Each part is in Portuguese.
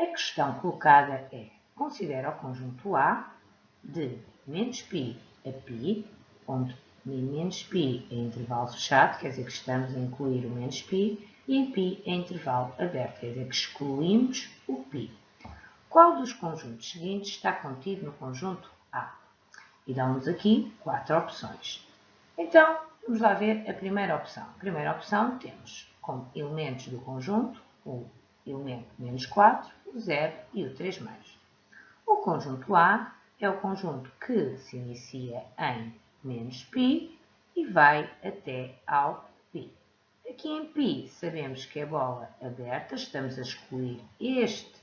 A questão colocada é, considera o conjunto A de menos π a π, onde menos π é intervalo fechado, quer dizer que estamos a incluir o menos π, e em π é intervalo aberto, quer dizer que excluímos o π. Qual dos conjuntos seguintes está contido no conjunto A? E dão-nos aqui quatro opções. Então, vamos lá ver a primeira opção. A primeira opção temos como elementos do conjunto o elemento menos 4, o 0 e o 3 mais. O conjunto A é o conjunto que se inicia em menos π e vai até ao π. Aqui em π sabemos que é bola aberta, estamos a excluir este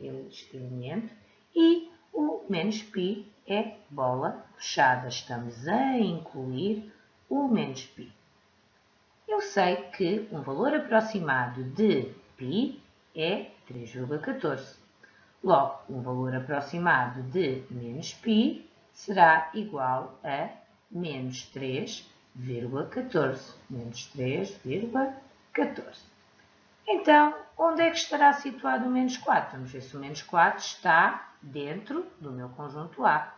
este elemento e o menos π é bola fechada. Estamos a incluir o menos π. Eu sei que um valor aproximado de π é 3,14. Logo, um valor aproximado de menos π será igual a menos 3,14. Menos 3,14. Então, onde é que estará situado o menos 4? Vamos ver se o menos 4 está dentro do meu conjunto A.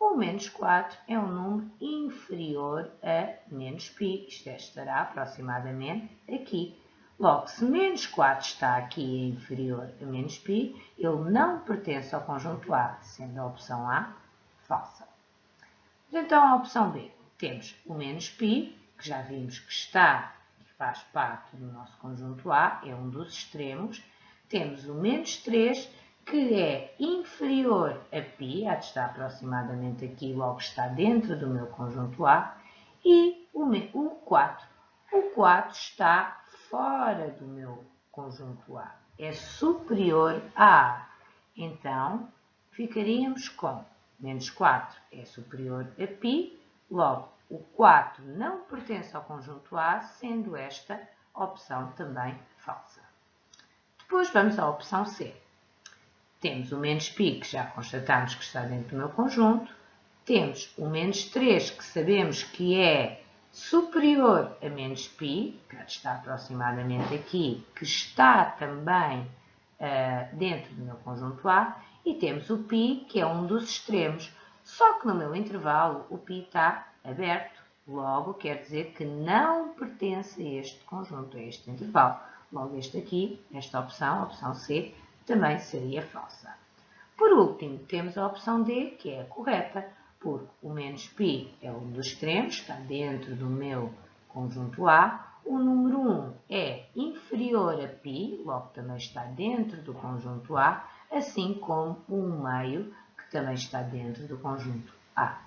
O menos 4 é um número inferior a menos π, isto é, estará aproximadamente aqui. Logo, se menos 4 está aqui e é inferior a menos π, ele não pertence ao conjunto A, sendo a opção A falsa. Então, a opção B, temos o menos π, que já vimos que está faz parte do nosso conjunto A, é um dos extremos. Temos o menos 3, que é inferior a π, há de estar aproximadamente aqui, logo está dentro do meu conjunto A, e o 4. O 4 está fora do meu conjunto A, é superior a A. Então, ficaríamos com menos 4 é superior a π, logo o 4 não pertence ao conjunto A, sendo esta opção também falsa. Depois vamos à opção C. Temos o menos π, que já constatamos que está dentro do meu conjunto. Temos o menos 3, que sabemos que é superior a menos π, que está aproximadamente aqui, que está também uh, dentro do meu conjunto A. E temos o π, que é um dos extremos, só que no meu intervalo o π está aberto, logo quer dizer que não pertence a este conjunto, a este intervalo. Logo este aqui, esta opção, a opção C, também seria falsa. Por último, temos a opção D, que é a correta, porque o menos π é um dos extremos, está dentro do meu conjunto A. O número 1 é inferior a π, logo também está dentro do conjunto A, assim como o meio, que também está dentro do conjunto A.